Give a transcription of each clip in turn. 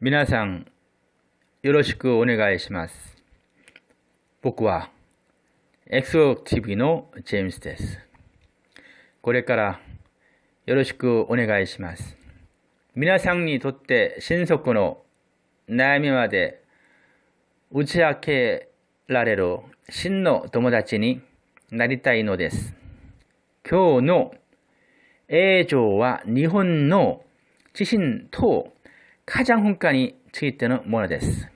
皆さん、よろしくお願いします。僕は、XOTV のジェームスです。これから、よろしくお願いします。皆さんにとって新足の悩みまで打ち明けられる真の友達になりたいのです。今日の映像は日本の地震と火山噴火についてのものです。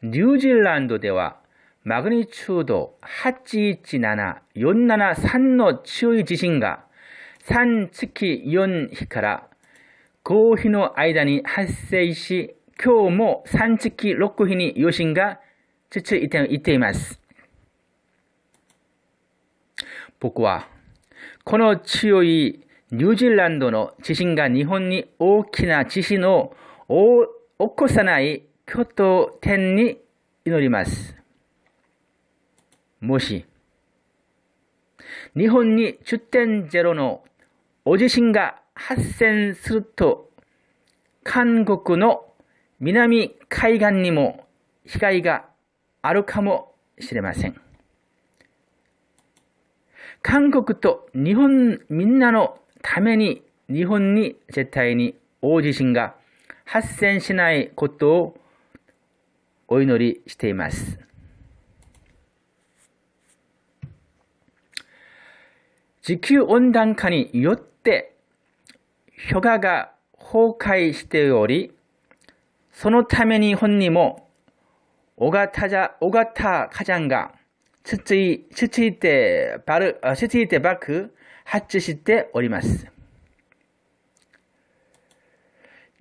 ニュージーランドではマグニチュード817、473の強い地震が3月4日から5日の間に発生し、今日も3月6日に余震が続いていています。僕は、この強いニュージーランドの地震が日本に大きな地震を起こさない拠点に祈ります。もし、日本に10.0の大地震が発生すると、韓国の南海岸にも被害があるかもしれません。韓国と日本みんなのために日本に絶対に大地震が発生しないことをお祈りしています。地球温暖化によって氷河が崩壊しており、そのために本にも小型じゃ、小型火山が続い続いてばる、続いて爆発注しております。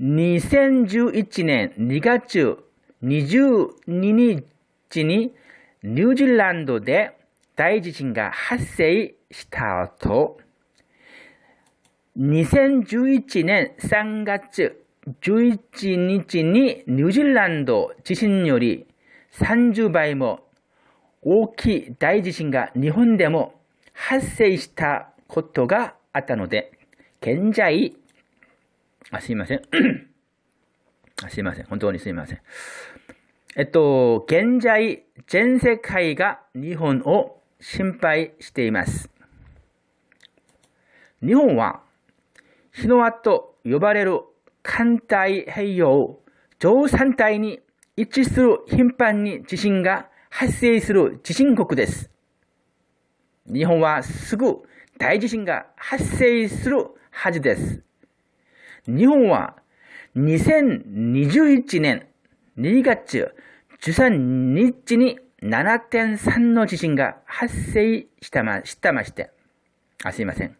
2011年2月22日にニュージーランドで大地震が発生した後、2011年3月11日にニュージーランド地震より30倍も大きい大地震が日本でも発生したことがあったので、現在、あ、すいません。あすいません。本当にすいません。えっと、現在、全世界が日本を心配しています。日本は、日の輪と呼ばれる環太平洋上山帯に位置する頻繁に地震が発生する地震国です。日本はすぐ大地震が発生するはずです。日本は2021年2月13日に7.3の地震が発生したましたまして、あ、すいません。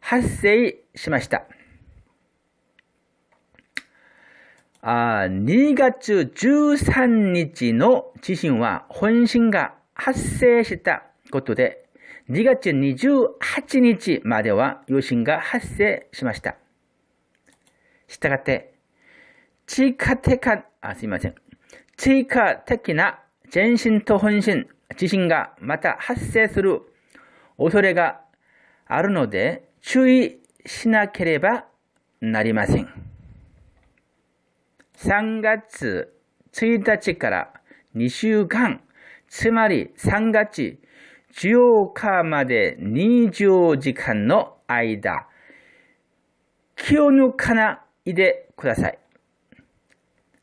発生しました。あ2月13日の地震は本震が発生したことで、2月28日までは余震が発生しました。したがって、追加的な、あ、すいません。追加的な前震と本震、地震がまた発生する恐れがあるので、注意しなければなりません。3月1日から2週間、つまり3月14日まで20時間の間、気を抜かないでください。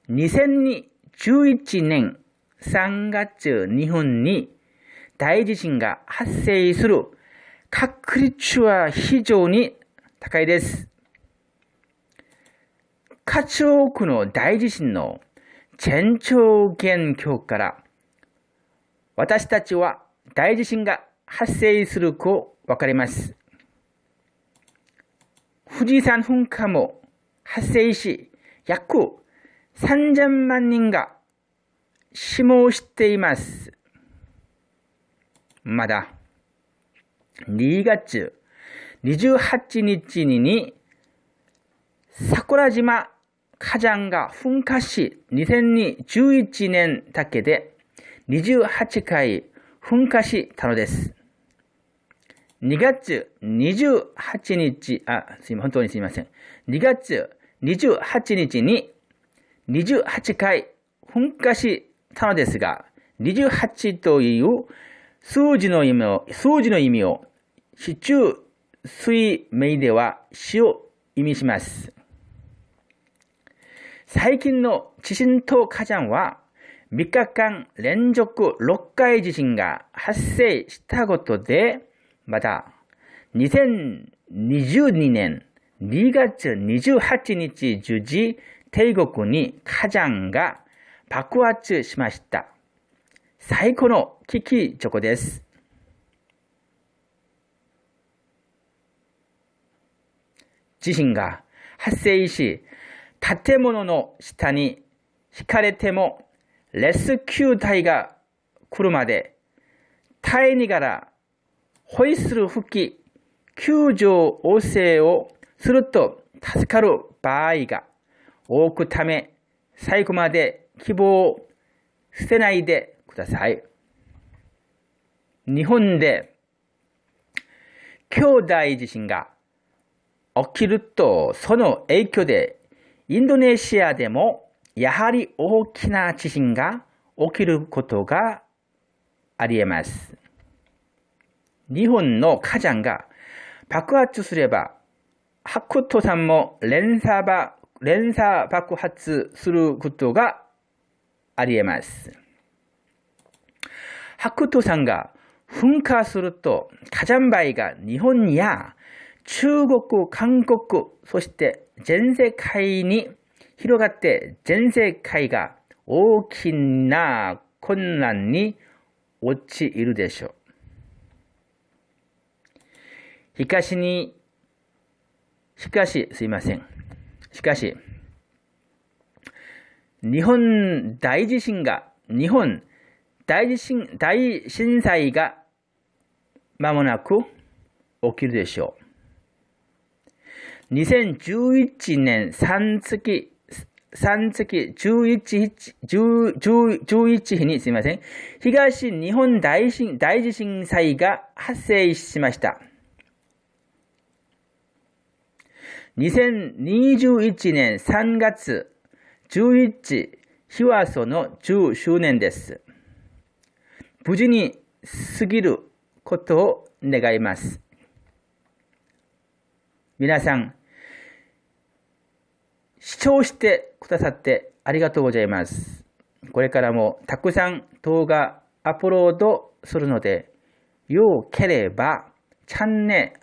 2011年3月日本に大地震が発生する確率は非常に高いです。数多くの大地震の前兆現況から私たちは大地震が発生するとわかります。富士山噴火も発生し、約3000万人が死亡しています。まだ、2月28日に桜島火山が噴火し、2011年だけで28回噴火したのです。2月28日、あ、すいません、本当にすいません。2月28日に28回噴火したのですが、28という数字の意味を、数字の意味を、市中水名では死を意味します。最近の地震と火山は3日間連続6回地震が発生したことで、また2022年2月28日10時、帝国に火山が爆発しました。最高の危機チョコです。地震が発生し、建物の下に引かれても、レスキュー隊が来るまで、耐えながら、ホイッスル吹き、救助要請をすると助かる場合が多くため、最後まで希望を捨てないでください。日本で兄弟地震が起きると、その影響でインドネシアでもやはり大きな地震が起きることがあり得ます。日本の火山が爆発すれば、白土山も連鎖連鎖爆発することがあり得ます。白土山が噴火すると火山灰が日本や中国、韓国、そして全世界に広がって全世界が大きな困難に陥るでしょう。しかしに、しかし、すいません。しかし、日本大地震が、日本大地震、大震災が間もなく起きるでしょう。2011年3月、3月11日、11日にすみません。東日本大震大地震災が発生しました。2021年3月11日はその10周年です。無事に過ぎることを願います。皆さん、視聴してくださってありがとうございます。これからもたくさん動画アップロードするので、よければチャンネ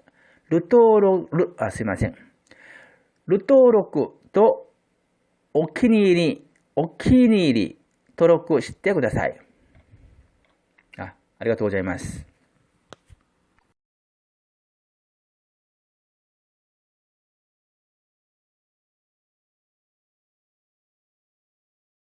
ル登録、あ、すいません。ル登録とお気に入り、お気に入り登録してください。あありがとうございます。